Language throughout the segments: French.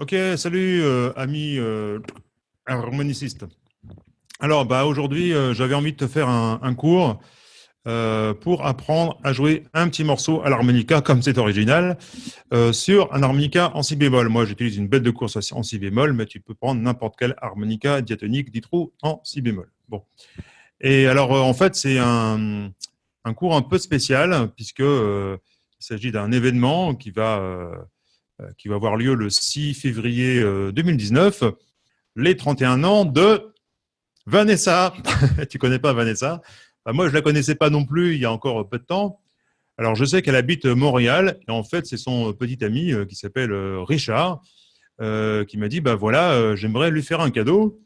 Ok, salut euh, amis euh. Alors, bah, aujourd'hui, euh, j'avais envie de te faire un, cours pour apprendre à jouer un petit morceau à l'harmonica, comme c'est original, sur un harmonica en si bémol. Moi, j'utilise une bête de course en si bémol, mais tu peux prendre n'importe quel harmonica diatonique, ditrou, en si bémol. Bon. Et alors, en fait, c'est un, cours un peu spécial, puisque il s'agit d'un événement qui va euh, qui va avoir lieu le 6 février 2019, euh, les 31 ans de Vanessa. tu connais pas Vanessa? Bah, Moi, je la connaissais pas non plus il y a encore peu de temps. Alors, je sais qu'elle habite Montréal, et en fait, c'est son petit ami euh, qui s'appelle Richard, qui m'a dit, bah voilà, j'aimerais lui faire un cadeau,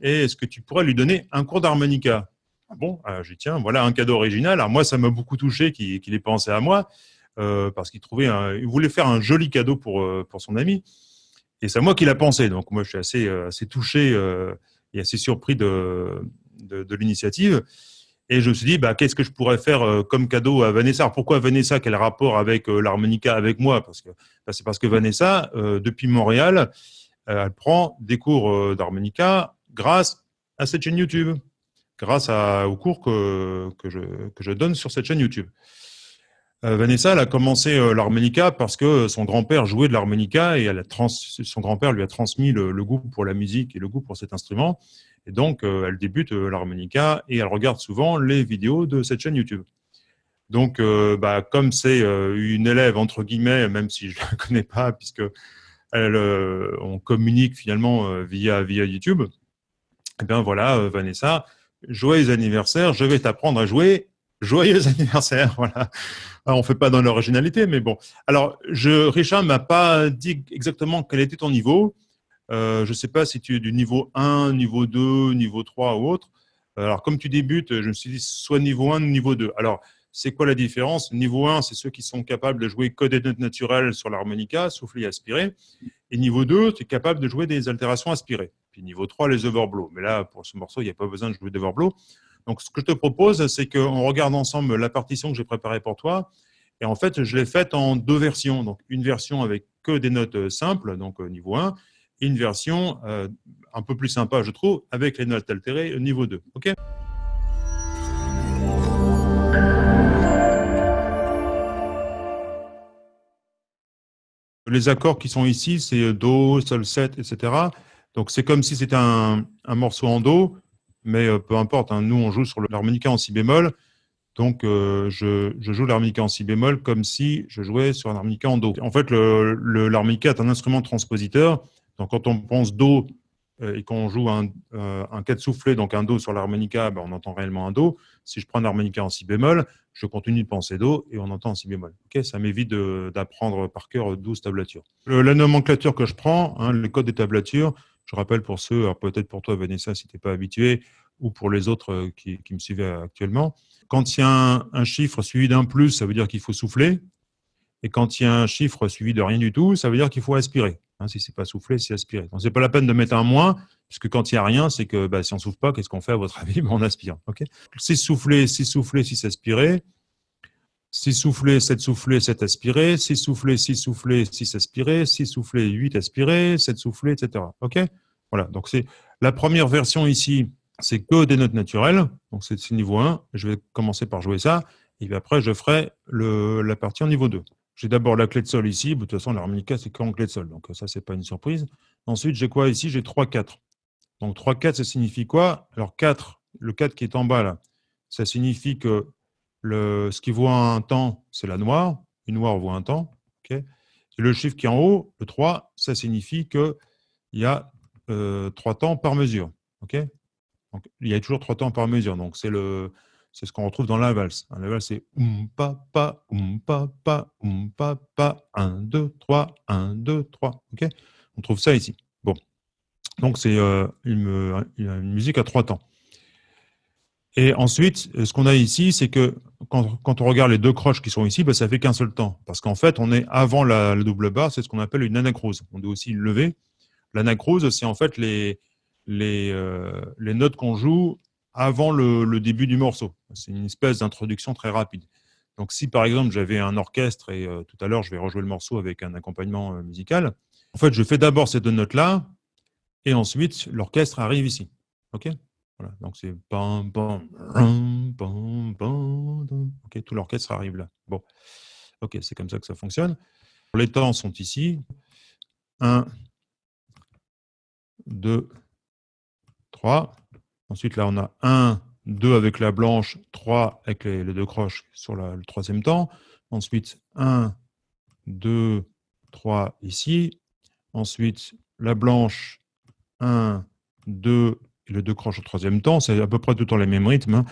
et est-ce que tu pourrais lui donner un cours d'harmonica? Ah Bon, j'ai tiens, voilà un cadeau original. Alors moi, ça m'a beaucoup touché qu'il ait pensé à moi. Euh, parce qu'il voulait faire un joli cadeau pour, euh, pour son ami. Et c'est moi qui l'a pensé. Donc moi, je suis assez, euh, assez touché et assez surpris de, de, l'initiative. Et je me suis dit, bah, qu'est-ce que je pourrais faire comme cadeau à Vanessa? Pourquoi Vanessa Quel rapport avec l'harmonica avec moi? Parce que bah, c'est parce que Vanessa, depuis Montréal, elle prend des cours d'harmonica grâce à cette chaîne YouTube, grâce à, aux cours que, que, je, que je donne sur cette chaîne YouTube. Euh, Vanessa, elle a commencé euh, l'harmonica parce que son grand-père jouait de l'harmonica et elle a son grand-père lui a transmis le, goût pour la musique et le goût pour cet instrument. Et donc, euh, elle débute l'harmonica et elle regarde souvent les vidéos de cette chaîne YouTube. Donc, bah, comme c'est une élève, entre guillemets, même si je ne la connais pas, puisque elle, on communique finalement via, via YouTube, eh bien voilà, Vanessa, joyeux anniversaire, je vais t'apprendre à jouer joyeux anniversaire. Voilà. On ne fait pas dans l'originalité, mais bon. Alors, je, Richard m'a pas dit exactement quel était ton niveau. Euh, je ne sais pas si tu es du niveau 1, niveau 2, niveau 3 ou autre. Alors, comme tu débutes, je me suis dit soit niveau 1 ou niveau 2. Alors, c'est quoi la différence? Niveau 1, c'est ceux qui sont capables de jouer que des notes naturelles sur l'harmonica, souffler et aspirer. Et niveau 2, tu es capable de jouer des altérations aspirées. Puis niveau 3, les overblows. Mais là, pour ce morceau, il n'y a pas besoin de jouer d'overblow. Donc, ce que je te propose, c'est qu'on regarde ensemble la partition que j'ai préparée pour toi. Et en fait, je l'ai faite en deux versions. Donc, une version avec que des notes euh, simples, donc euh, niveau 1, et une version euh, un peu plus sympa, je trouve, avec les notes altérées, niveau 2. OK? Les accords qui sont ici, c'est Do, Sol 7, etc. Donc, c'est comme si c'était un, un morceau en Do mais euh, peu importe, hein, nous on joue sur l'harmonica en si bémol, donc euh, je, joue l'harmonica en si bémol comme si je jouais sur un harmonica en do. En fait, l'harmonica est un instrument transpositeur, donc quand on pense do euh, et qu'on joue un, un 4 soufflé, donc un do sur l'harmonica, ben, on entend réellement un do. Si je prends un harmonica en si bémol, je continue de penser do et on entend en si bémol. ça m'évite d'apprendre par cœur 12 tablatures. la nomenclature que je prends, hein, le code des tablatures, je rappelle pour ceux, peut-être pour toi Vanessa si tu n'es pas habitué, ou pour les autres euh, qui, me suivaient actuellement, quand il y a un, chiffre suivi d'un plus, ça veut dire qu'il faut souffler. Et quand il y a un chiffre suivi de rien du tout, ça veut dire qu'il faut aspirer. Hein, si ce n'est pas souffler, c'est aspirer. Donc, ce n'est pas la peine de mettre un moins, puisque quand il n'y a rien, c'est que bah, si on ne souffle pas, qu'est-ce qu'on fait à votre avis ben, On aspire. Okay si souffler, si souffler, si s'aspirer, 6 soufflés, 7 soufflés, 7 aspirés, 6 soufflés, 6 soufflés, 6 aspirés, 6 soufflés, 8 aspirés, 7 soufflés, etc. OK? Voilà, donc c'est la première version ici, c'est que des notes naturelles, donc c'est niveau 1, je vais commencer par jouer ça, et puis après je ferai le, la partie en niveau 2. J'ai d'abord la clé de sol ici, de toute façon l'harmonica c'est qu'en clé de sol, donc ça c'est pas une surprise. Ensuite j'ai quoi ici? J'ai 3-4. Donc 3-4 ça signifie quoi? Alors 4, le 4 qui est en bas là, ça signifie que le, ce qui voit un temps, c'est la noire. Une noire voit un temps. ok le chiffre qui est en haut, le 3, ça signifie qu'il y a euh, 3 temps par mesure. ok il y a toujours 3 temps par mesure. Donc, c'est ce qu'on retrouve dans la valse. La valse, c'est um, pa, pa, um, pa, pa, um, pa, pa, 1, 2, 3, 1, 2, 3. ok On trouve ça ici. Bon. Donc, c'est euh, une, une, musique à 3 temps. Et ensuite, ce qu'on a ici, c'est que quand, on regarde les deux croches qui sont ici, ben, ça fait qu'un seul temps. Parce qu'en fait, on est avant la, double barre, c'est ce qu'on appelle une anacrose. On doit aussi lever. L'anacrose, c'est en fait les, euh, notes qu'on joue avant le, début du morceau. C'est une espèce d'introduction très rapide. Donc si par exemple j'avais un orchestre, et euh, tout à l'heure je vais rejouer le morceau avec un accompagnement euh, musical, En fait, je fais d'abord ces deux notes-là, et ensuite, l'orchestre arrive ici. OK? Voilà, donc c'est pam, pam, OK, tout l'orchestre arrive là. Bon, OK, c'est comme ça que ça fonctionne. Les temps sont ici. 1, 2, 3. Ensuite, là, on a 1, 2 avec la blanche, 3 avec les, deux croches sur le troisième temps. Ensuite, 1, 2, 3 ici. Ensuite, la blanche, 1, 2 et le deux croches au troisième temps. C'est à peu près tout le temps les mêmes rythmes.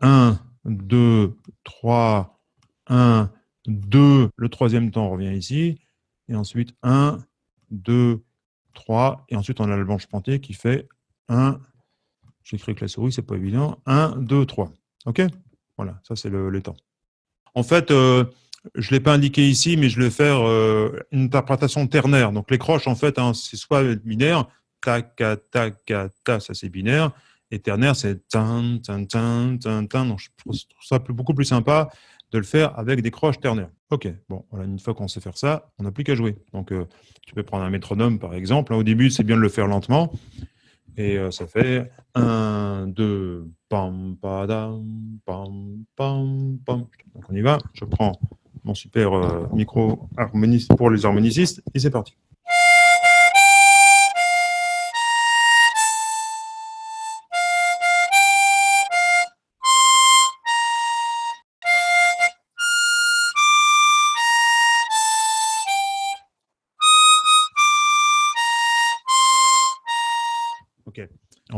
1, 2, 3, 1, 2. Le troisième temps revient ici. Et ensuite, 1, 2, 3. Et ensuite, on a la blanche pointée qui fait 1. J'écris avec la souris, c'est pas évident. 1, 2, 3. OK? Voilà, ça c'est le, temps. En fait, euh, je ne l'ai pas indiqué ici, mais je vais faire euh, une interprétation ternaire. Donc les croches, en fait, hein, c'est soit binaire, ta, ta, ta, ça c'est binaire, et ternaire, c'est tan, tan, tan, tan, tan. Donc je trouve ça beaucoup plus sympa de le faire avec des croches ternaires. Ok, bon, voilà, une fois qu'on sait faire ça, on n'a plus qu'à jouer. Donc euh, tu peux prendre un métronome par exemple. Au début, c'est bien de le faire lentement. Et euh, ça fait 1, 2, pam, pam, pam, pam. Donc on y va. Je prends mon super euh, micro harmoniste pour les harmonicistes et c'est parti.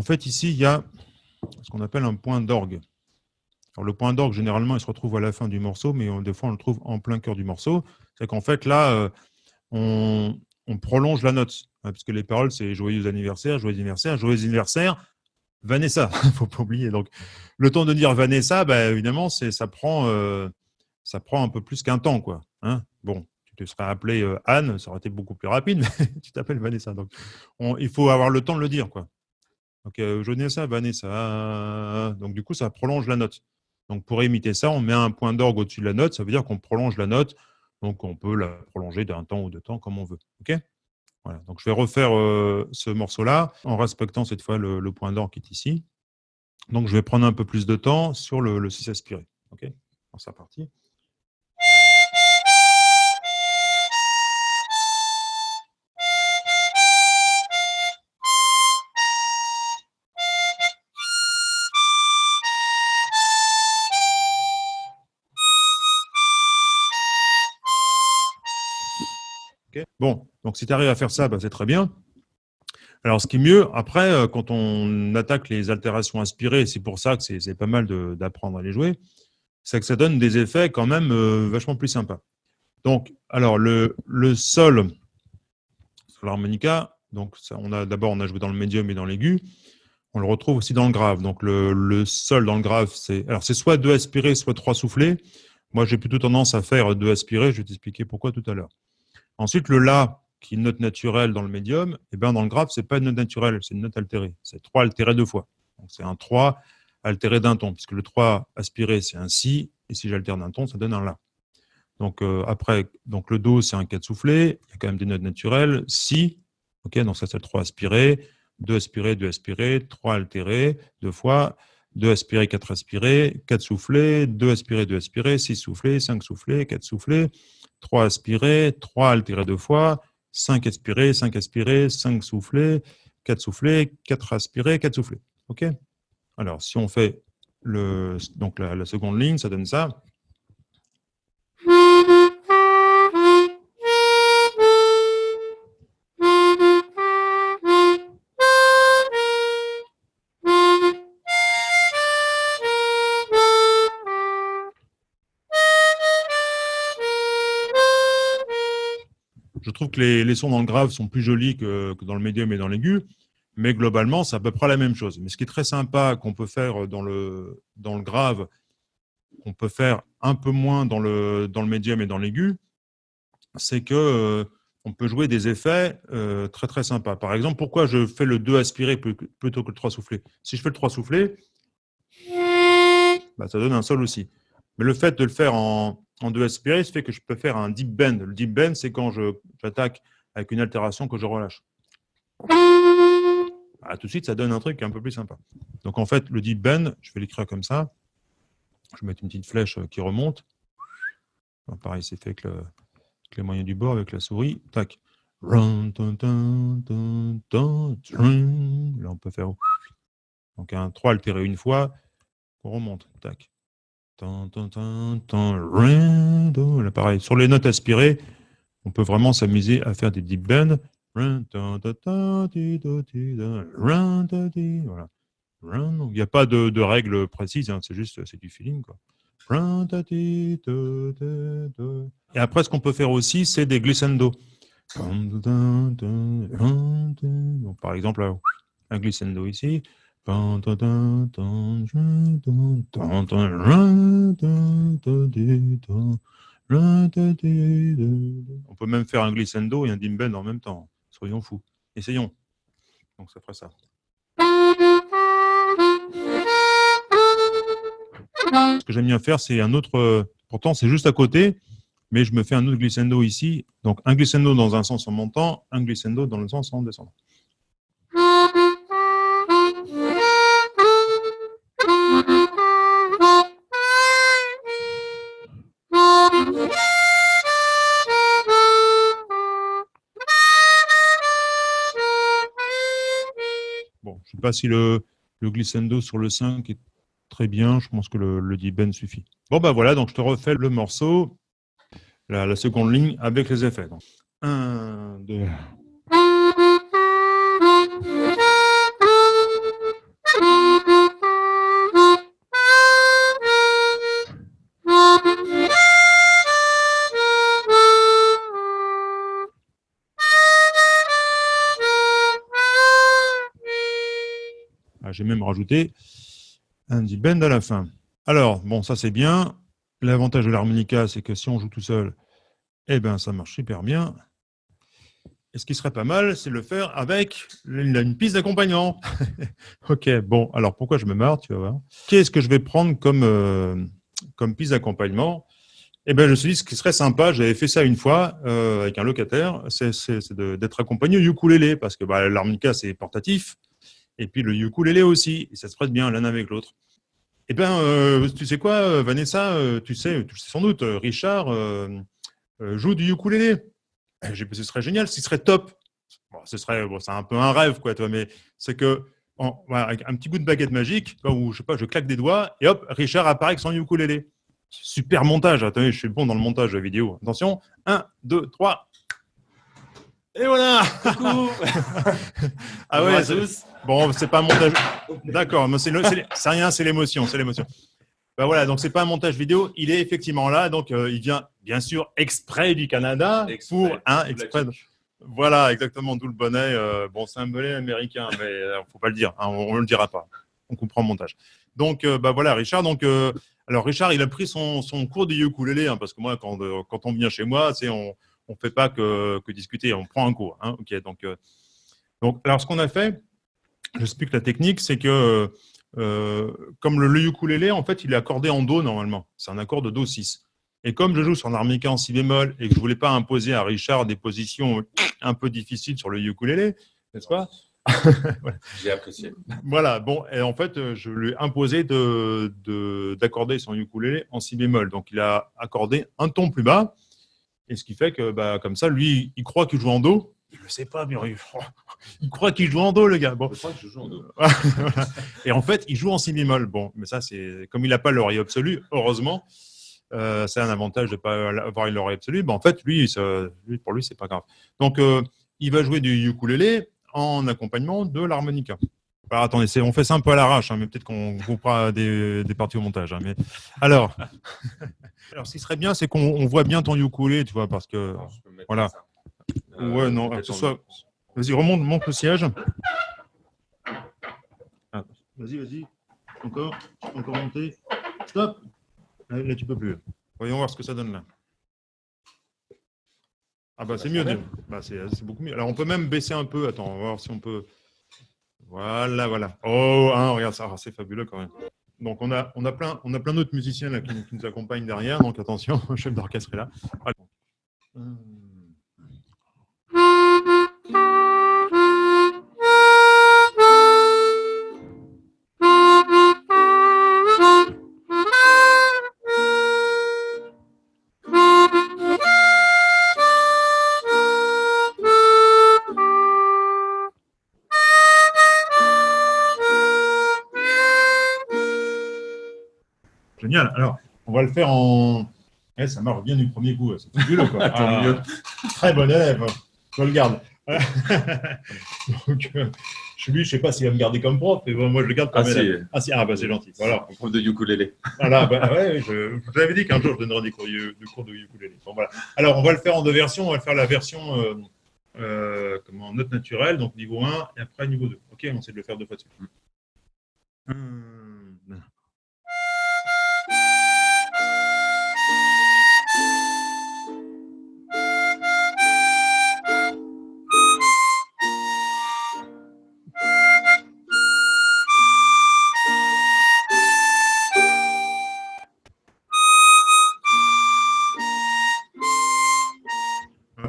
Fait, ici, il y a ce qu'on appelle un point d'orgue. Alors, le point d'orgue, généralement, il se retrouve à la fin du morceau, mais des fois, on le trouve en plein cœur du morceau. C'est qu'en fait, là, euh, on, prolonge la note, hein, puisque les paroles, c'est « Joyeux anniversaire, joyeux anniversaire, joyeux anniversaire, Vanessa ». Il ne faut pas oublier. Donc, le temps de dire Vanessa, bah, évidemment, ça prend, euh, ça prend un peu plus qu'un temps. Quoi, hein. bon, tu te serais appelé euh, Anne, ça aurait été beaucoup plus rapide, mais tu t'appelles Vanessa. Donc, il faut avoir le temps de le dire. Quoi. Donc, euh, Vanessa, Vanessa. Donc, du coup, ça prolonge la note. Donc, pour imiter ça, on met un point d'orgue au-dessus de la note. Ça veut dire qu'on prolonge la note. Donc, on peut la prolonger d'un temps ou deux temps comme on veut. OK? Voilà. Donc, je vais refaire ce morceau-là en respectant cette fois le, point d'orgue qui est ici. Donc, je vais prendre un peu plus de temps sur le, le 6 aspiré. OK? Dans sa partie. Bon, donc si tu arrives à faire ça, bah, c'est très bien. Alors, ce qui est mieux, après, euh, quand on attaque les altérations inspirées, c'est pour ça que c'est pas mal d'apprendre à les jouer, c'est que ça donne des effets quand même euh, vachement plus sympas. Donc, alors, le, sol sur l'harmonica, donc d'abord on a joué dans le médium et dans l'aigu, on le retrouve aussi dans le grave. Donc, le, sol dans le grave, c'est soit deux aspirés, soit trois soufflés. Moi, j'ai plutôt tendance à faire deux aspirés, je vais t'expliquer pourquoi tout à l'heure. Ensuite, le La, qui est une note naturelle dans le médium, eh ben dans le grave, ce n'est pas une note naturelle, c'est une note altérée. C'est 3 altéré deux fois. Donc c'est un 3 altéré d'un ton, puisque le 3 aspiré, c'est un Si, et si j'altère d'un ton, ça donne un La. Donc euh, après, donc le Do, c'est un 4 soufflé, il y a quand même des notes naturelles. Si, donc ça c'est le 3 aspiré, 2 aspiré, 2 aspiré, 3 altéré, deux fois, 2 aspiré, 4 aspiré, 4 soufflés, 2 aspiré, 2 aspiré, 6 soufflés, 5 soufflés, 4 soufflés, 3 aspirés, 3 altérés deux fois, 5 aspirés, 5 aspirés, 5 soufflés, 4 soufflés, 4 aspirés, 4 soufflés. Alors, si on fait le, donc la seconde ligne, ça donne ça. Les, sons dans le grave sont plus jolis que, dans le médium et dans l'aigu, mais globalement, c'est à peu près la même chose. Mais ce qui est très sympa qu'on peut faire dans le, dans le grave, qu'on peut faire un peu moins dans le, dans le médium et dans l'aigu, c'est que euh, on peut jouer des effets euh, très très sympas. Par exemple, pourquoi je fais le 2 aspiré plutôt que le 3 soufflé? Si je fais le 3 soufflé, bah, ça donne un sol aussi. Mais le fait de le faire en, en 2 aspiré, ça fait que je peux faire un deep bend. Le deep bend, c'est quand j'attaque avec une altération que je relâche. Ah, tout de suite, ça donne un truc un peu plus sympa. Donc en fait, le deep bend, je vais l'écrire comme ça. Je vais mettre une petite flèche qui remonte. pareil, c'est fait avec, les moyens du bord, avec la souris. Tac. Là, on peut faire donc un 3 altéré une fois, on remonte. Tac. Sur les notes aspirées, on peut vraiment s'amuser à faire des deep bends. Il n'y a pas de, de règles précises, hein, c'est juste c'est du feeling. Quoi. Et après, ce qu'on peut faire aussi, c'est des glissando. Par exemple, un glissando ici. On peut même faire un glissando et un dimben en même temps. Soyons fous. Essayons. Donc ça ferait ça. Ce que j'aime bien faire, c'est un autre... Pourtant, c'est juste à côté, mais je me fais un autre glissando ici. Donc un glissando dans un sens en montant, un glissando dans le sens en descendant. Sais pas si le, glissando sur le 5 est très bien. Je pense que le, le ben suffit. Bon, ben voilà, donc je te refais le morceau, la, seconde ligne avec les effets. 1, 2, j'ai même rajouté un deep bend à la fin. Alors, bon, ça c'est bien. L'avantage de l'harmonica, c'est que si on joue tout seul, eh ben, ça marche super bien. Et ce qui serait pas mal, c'est le faire avec une, piste d'accompagnement. ok, bon, alors pourquoi je me marre, tu vas voir. Qu'est-ce que je vais prendre comme, euh, piste d'accompagnement? Eh bien, je me suis dit, ce qui serait sympa, j'avais fait ça une fois euh, avec un locataire, c'est d'être accompagné au ukulélé, parce que bah, l'harmonica, c'est portatif. Et puis le ukulélé aussi, ça se prête bien l'un avec l'autre. Eh bien, euh, tu sais quoi, euh, Vanessa, euh, tu sais, tu sais sans doute, Richard joue du ukulélé. Eh, ce serait génial, ce serait top. ce serait, c'est un peu un rêve, quoi, toi, mais c'est que un petit bout de baguette magique, où je sais pas, je claque des doigts et hop, Richard apparaît avec son ukulélé. Super montage. Attendez, je suis bon dans le montage vidéo. Attention, 1, 2, 3. Et voilà Coucou Ah ouais, bon, c'est pas un montage. D'accord, mais c'est rien, c'est l'émotion, c'est l'émotion. Ben voilà, donc c'est pas un montage vidéo, il est effectivement là, donc euh, il vient bien sûr exprès du Canada pour un exprès. Voilà, exactement, d'où le bonnet. Euh, bon, c'est un bonnet américain, mais euh, faut pas le dire, hein, on, ne le dira pas. On comprend le montage. Donc, bah voilà, Richard. Donc, alors Richard, il a pris son, son cours de ukulélé, hein, parce que moi, quand, quand on vient chez moi, c'est on, on ne fait pas que, discuter, on prend un cours. Hein. donc, euh, donc, alors, ce qu'on a fait, j'explique la technique, c'est que euh, comme le, ukulélé, en fait, il est accordé en Do normalement. C'est un accord de Do 6. Et comme je joue sur un harmonica en si bémol et que je ne voulais pas imposer à Richard des positions un peu difficiles sur le ukulélé, n'est-ce pas? J'ai apprécié. Voilà, bon, et en fait, je lui ai imposé d'accorder de, son ukulélé en si bémol. Donc, il a accordé un ton plus bas, et ce qui fait que, bah, comme ça, lui, il croit qu'il joue en Do. Je ne sais pas, mais il croit qu'il joue en Do, le gars. Bon. Je crois que je joue en Do. et en fait, il joue en si bémol. Bon, mais ça, c'est comme il n'a pas l'oreille absolue, heureusement, euh, c'est un avantage de ne pas avoir une oreille absolue. Ben, en fait, lui, pour lui, c'est pas grave. Donc, euh, il va jouer du ukulélé en accompagnement de l'harmonica. Alors, attendez, on fait ça un peu à l'arrache, hein, mais peut-être qu'on coupera des, des, parties au montage. Hein, mais... Alors, Alors, ce qui serait bien, c'est qu'on voit bien ton ukulélé, tu vois, parce que. voilà. Euh, ouais, non, que ce soit. Vas-y, remonte, monte le siège. Ah, vas-y, vas-y. Encore. Encore monter. Stop. Là, tu peux plus. Voyons voir ce que ça donne là. Ah bah c'est mieux. Bah, c'est beaucoup mieux. Alors on peut même baisser un peu. Attends, on va voir si on peut. Voilà, voilà. Oh, hein, regarde ça, c'est fabuleux quand même. Donc, on a, on a plein, on a plein d'autres musiciens là, qui, nous accompagnent derrière. Donc, attention, le chef d'orchestre est là. Génial. Alors, on va le faire en... Eh, ça marche bien du premier coup, c'est fabuleux. Quoi. Tant mieux. Très bon élève, je le garde. Donc, euh, je ne sais pas s'il va me garder comme prof, mais bon, moi je le garde comme Ah, élève. si. Ah, si, ah, bah, c'est gentil. Voilà. En prof de ukulélé. Voilà, bah, ouais, je, je vous avais dit qu'un jour je donnerai des cours, de des cours de ukulélé. Bon, voilà. Alors, on va le faire en deux versions. On va faire la version euh, euh, comment, note naturelle, donc niveau 1, et après niveau 2. Ok, on essaie de le faire deux fois de suite. Hum,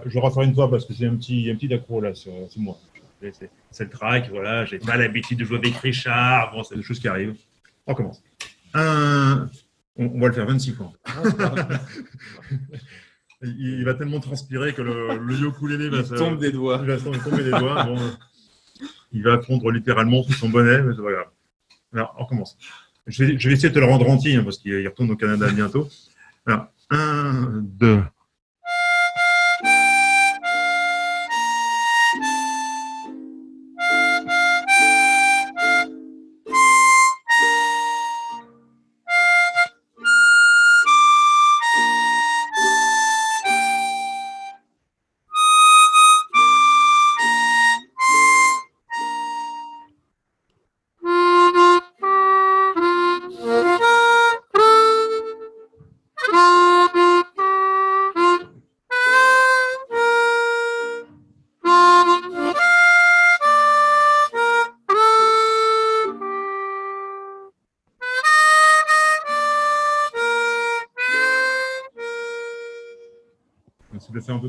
je referai une fois parce que j'ai un petit, un petit accro là sur, moi. C'est le track, voilà, j'ai pas l'habitude de jouer avec Richard, bon, c'est des choses qui arrivent. On recommence. Un... On, va le faire 26 fois. il, va tellement transpirer que le, le ukulélé va, se, tombe des doigts. Il va tomber des doigts. Il va fondre littéralement sous son bonnet, mais c'est pas grave. Alors, on recommence. Je vais, essayer de te le rendre entier, hein, parce qu'il retourne au Canada bientôt. Alors, 1, 2,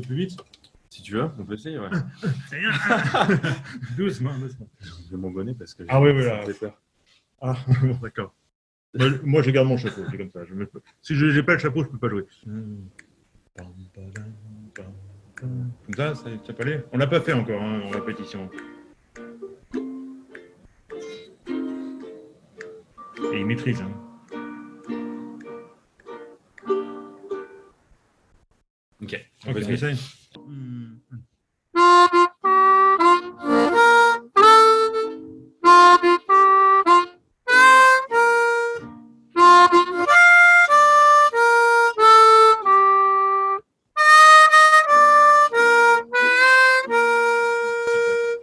peu plus vite. Si tu veux, on peut essayer. Ouais. Doucement, doucement. Je vais mon bonnet parce que Ah oui, oui, ça là. me fait peur. Ah, bon, d'accord. Moi, je- Moi, je garde mon chapeau, c'est comme ça. Je me- Si je n'ai pas le chapeau, je ne peux pas jouer. Comme ça, ça, ça peut aller On l'a pas fait encore hein, en répétition. Et il maîtrise. Hein. Ok. Ok, Vas-y. on essaye.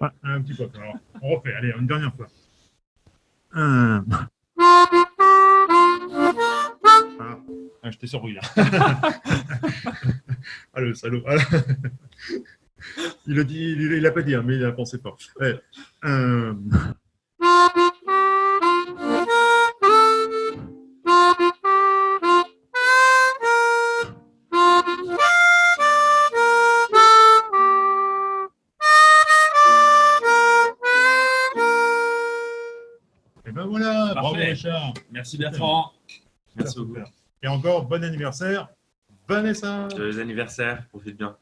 Ouais, un petit peu. Alors, on refait. Allez, une dernière fois. Un. Ah, ah, je t'ai surpris là. le salaud. Ah, il le dit, il, il a pas dit, hein, mais il a pensé fort. Ouais. Un. Et ben voilà, bravo. Richard. Merci Bertrand. Merci beaucoup. Et encore, bon anniversaire, Vanessa. Joyeux anniversaire. Profite bien.